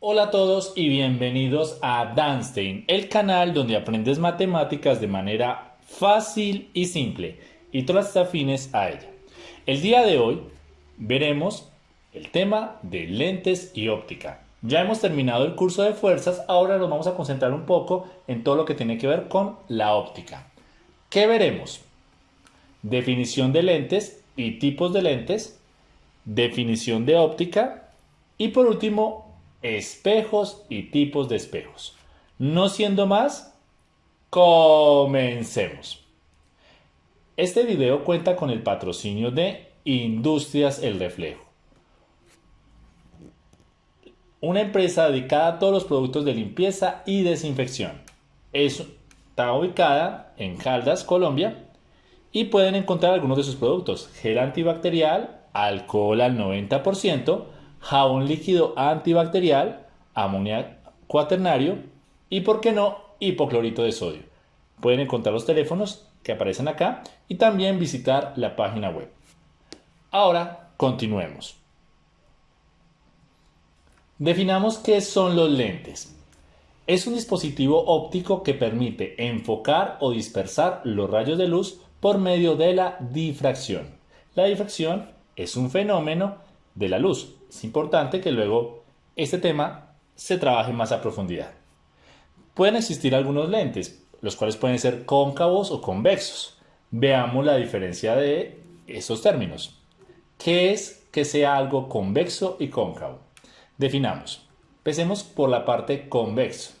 Hola a todos y bienvenidos a Danstein, el canal donde aprendes matemáticas de manera fácil y simple y todas afines a ella. El día de hoy veremos el tema de lentes y óptica. Ya hemos terminado el curso de fuerzas, ahora nos vamos a concentrar un poco en todo lo que tiene que ver con la óptica. ¿Qué veremos? Definición de lentes y tipos de lentes, definición de óptica y por último espejos y tipos de espejos. No siendo más, comencemos. Este video cuenta con el patrocinio de Industrias El Reflejo, una empresa dedicada a todos los productos de limpieza y desinfección. está ubicada en Caldas, Colombia, y pueden encontrar algunos de sus productos: gel antibacterial, alcohol al 90%, jabón líquido antibacterial, amonía cuaternario y, por qué no, hipoclorito de sodio. Pueden encontrar los teléfonos que aparecen acá y también visitar la página web. Ahora, continuemos. Definamos qué son los lentes. Es un dispositivo óptico que permite enfocar o dispersar los rayos de luz por medio de la difracción. La difracción es un fenómeno de la luz es importante que luego este tema se trabaje más a profundidad. Pueden existir algunos lentes, los cuales pueden ser cóncavos o convexos. Veamos la diferencia de estos términos. ¿Qué es que sea algo convexo y cóncavo? Definamos. Empecemos por la parte convexo.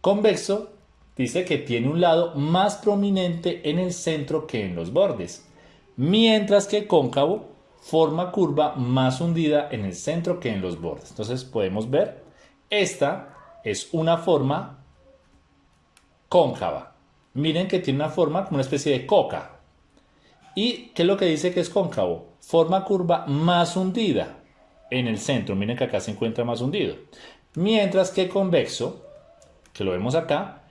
Convexo dice que tiene un lado más prominente en el centro que en los bordes, mientras que cóncavo forma curva más hundida en el centro que en los bordes. Entonces podemos ver, esta es una forma cóncava. Miren que tiene una forma como una especie de coca. ¿Y qué es lo que dice que es cóncavo? Forma curva más hundida en el centro. Miren que acá se encuentra más hundido. Mientras que convexo, que lo vemos acá,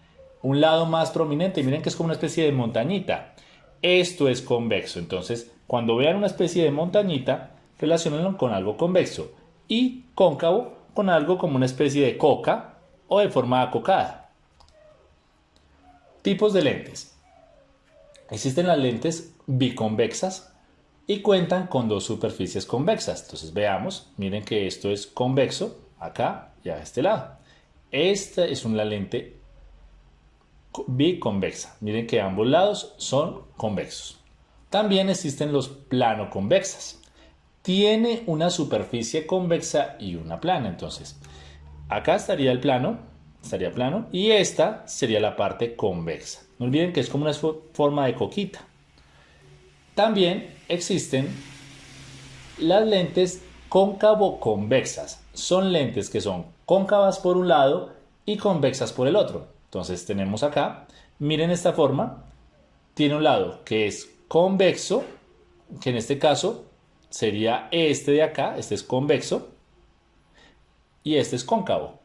un lado más prominente. Miren que es como una especie de montañita. Esto es convexo. Entonces, cuando vean una especie de montañita, relacionenlo con algo convexo y cóncavo con algo como una especie de coca o de forma acocada. Tipos de lentes. Existen las lentes biconvexas y cuentan con dos superficies convexas. Entonces veamos, miren que esto es convexo acá y a este lado. Esta es una lente biconvexa. Miren que ambos lados son convexos. También existen los plano convexas. Tiene una superficie convexa y una plana. Entonces, acá estaría el plano, estaría plano, y esta sería la parte convexa. No olviden que es como una forma de coquita. También existen las lentes cóncavo-convexas. Son lentes que son cóncavas por un lado y convexas por el otro. Entonces tenemos acá, miren esta forma, tiene un lado que es convexo, que en este caso sería este de acá, este es convexo, y este es cóncavo,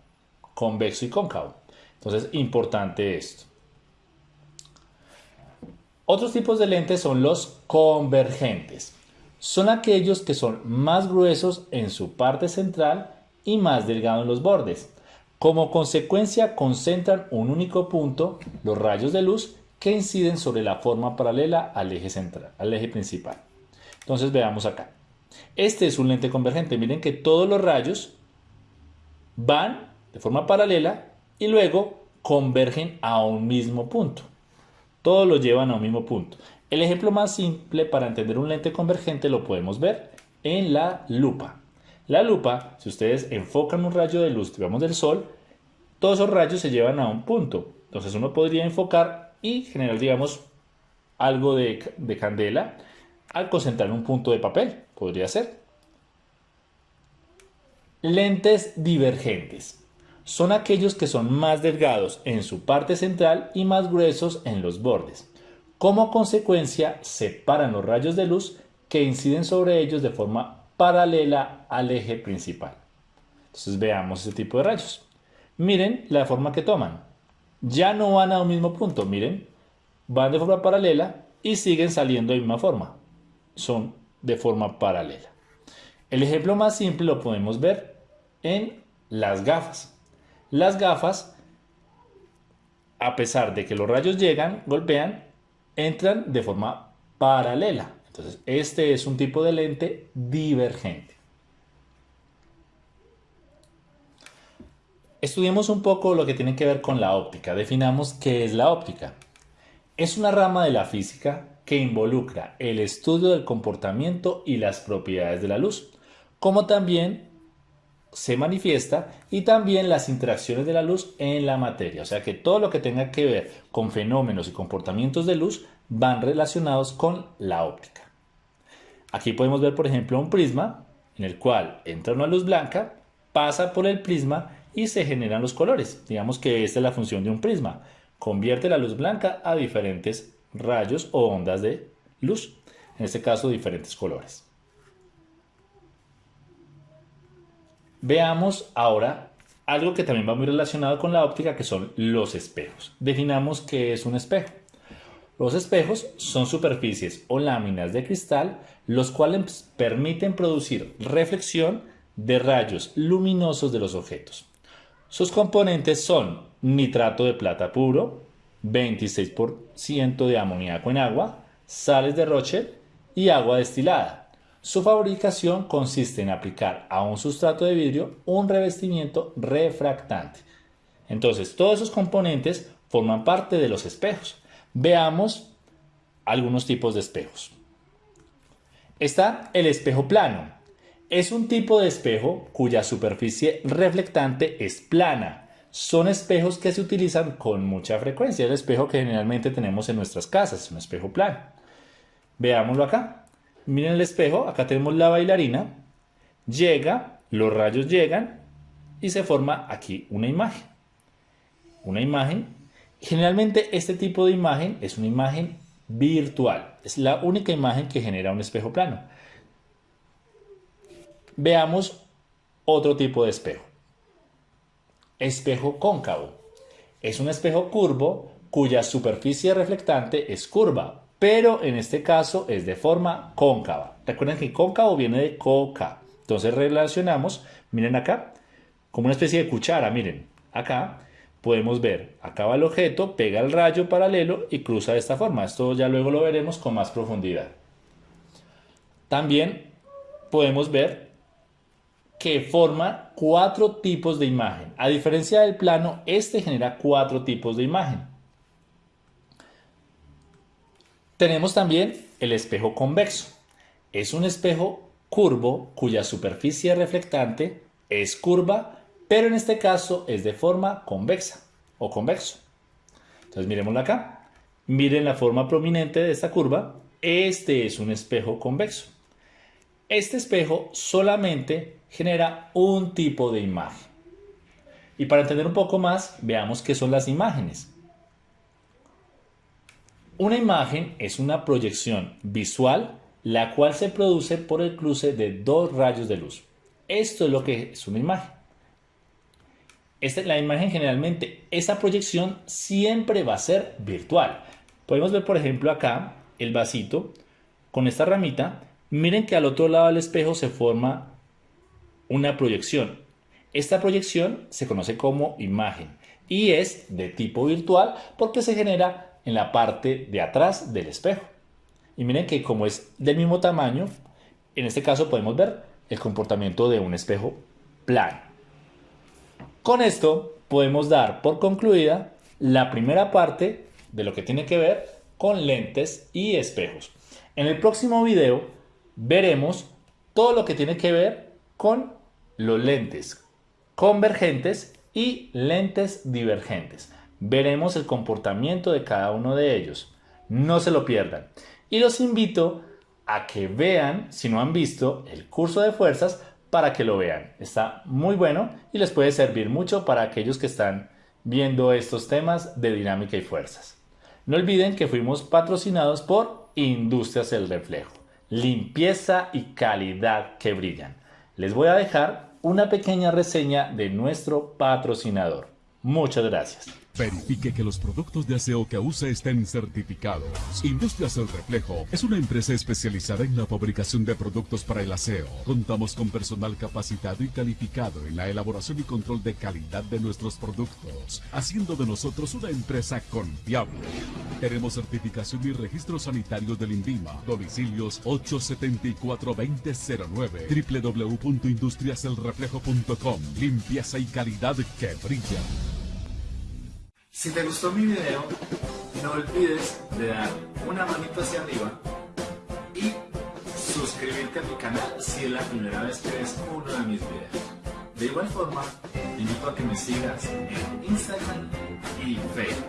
convexo y cóncavo. Entonces, importante esto. Otros tipos de lentes son los convergentes. Son aquellos que son más gruesos en su parte central y más delgados en los bordes. Como consecuencia concentran un único punto los rayos de luz que inciden sobre la forma paralela al eje central, al eje principal. Entonces veamos acá. Este es un lente convergente. Miren que todos los rayos van de forma paralela y luego convergen a un mismo punto. Todos los llevan a un mismo punto. El ejemplo más simple para entender un lente convergente lo podemos ver en la lupa. La lupa, si ustedes enfocan un rayo de luz, digamos del sol, todos esos rayos se llevan a un punto. Entonces uno podría enfocar y generar, digamos, algo de, de candela al concentrar un punto de papel. Podría ser. Lentes divergentes. Son aquellos que son más delgados en su parte central y más gruesos en los bordes. Como consecuencia, separan los rayos de luz que inciden sobre ellos de forma paralela al eje principal. Entonces veamos ese tipo de rayos. Miren la forma que toman. Ya no van a un mismo punto, miren. Van de forma paralela y siguen saliendo de misma forma. Son de forma paralela. El ejemplo más simple lo podemos ver en las gafas. Las gafas, a pesar de que los rayos llegan, golpean, entran de forma paralela. Entonces, este es un tipo de lente divergente. Estudiemos un poco lo que tiene que ver con la óptica. Definamos qué es la óptica. Es una rama de la física que involucra el estudio del comportamiento y las propiedades de la luz, como también se manifiesta y también las interacciones de la luz en la materia. O sea que todo lo que tenga que ver con fenómenos y comportamientos de luz van relacionados con la óptica. Aquí podemos ver, por ejemplo, un prisma en el cual entra una luz blanca, pasa por el prisma y se generan los colores. Digamos que esta es la función de un prisma. Convierte la luz blanca a diferentes rayos o ondas de luz. En este caso, diferentes colores. Veamos ahora algo que también va muy relacionado con la óptica, que son los espejos. Definamos qué es un espejo. Los espejos son superficies o láminas de cristal, los cuales permiten producir reflexión de rayos luminosos de los objetos. Sus componentes son nitrato de plata puro, 26% de amoníaco en agua, sales de Roche y agua destilada. Su fabricación consiste en aplicar a un sustrato de vidrio un revestimiento refractante. Entonces, todos esos componentes forman parte de los espejos. Veamos algunos tipos de espejos. Está el espejo plano, es un tipo de espejo cuya superficie reflectante es plana. Son espejos que se utilizan con mucha frecuencia. El espejo que generalmente tenemos en nuestras casas un espejo plano. Veámoslo acá. Miren el espejo, acá tenemos la bailarina. Llega, los rayos llegan y se forma aquí una imagen. Una imagen. Generalmente este tipo de imagen es una imagen virtual. Es la única imagen que genera un espejo plano. Veamos otro tipo de espejo. Espejo cóncavo. Es un espejo curvo cuya superficie reflectante es curva, pero en este caso es de forma cóncava. Recuerden que cóncavo viene de coca. Entonces relacionamos, miren acá, como una especie de cuchara, miren, acá podemos ver, acá va el objeto, pega el rayo paralelo y cruza de esta forma. Esto ya luego lo veremos con más profundidad. También podemos ver que forma cuatro tipos de imagen. A diferencia del plano, este genera cuatro tipos de imagen. Tenemos también el espejo convexo. Es un espejo curvo cuya superficie reflectante es curva, pero en este caso es de forma convexa o convexo. Entonces miremoslo acá. Miren la forma prominente de esta curva. Este es un espejo convexo. Este espejo solamente genera un tipo de imagen. Y para entender un poco más, veamos qué son las imágenes. Una imagen es una proyección visual la cual se produce por el cruce de dos rayos de luz. Esto es lo que es una imagen. Esta, la imagen generalmente, esa proyección siempre va a ser virtual. Podemos ver por ejemplo acá el vasito con esta ramita. Miren que al otro lado del espejo se forma una proyección. Esta proyección se conoce como imagen y es de tipo virtual porque se genera en la parte de atrás del espejo. Y miren que como es del mismo tamaño, en este caso podemos ver el comportamiento de un espejo plano. Con esto podemos dar por concluida la primera parte de lo que tiene que ver con lentes y espejos. En el próximo video veremos todo lo que tiene que ver con los lentes convergentes y lentes divergentes. Veremos el comportamiento de cada uno de ellos. No se lo pierdan. Y los invito a que vean, si no han visto, el curso de fuerzas para que lo vean. Está muy bueno y les puede servir mucho para aquellos que están viendo estos temas de dinámica y fuerzas. No olviden que fuimos patrocinados por Industrias El Reflejo. Limpieza y calidad que brillan. Les voy a dejar una pequeña reseña de nuestro patrocinador. Muchas gracias. Verifique que los productos de aseo que use estén certificados. Industrias El Reflejo es una empresa especializada en la fabricación de productos para el aseo. Contamos con personal capacitado y calificado en la elaboración y control de calidad de nuestros productos, haciendo de nosotros una empresa confiable. Tenemos certificación y registro sanitario del INVIMA. Domicilios 874-2009 www.industriaselreflejo.com Limpieza y calidad que brilla. Si te gustó mi video, no olvides de dar una manito hacia arriba y suscribirte a mi canal si es la primera vez que ves uno de mis videos. De igual forma, te invito a que me sigas en Instagram y Facebook.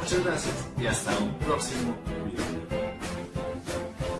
Muchas gracias y hasta un próximo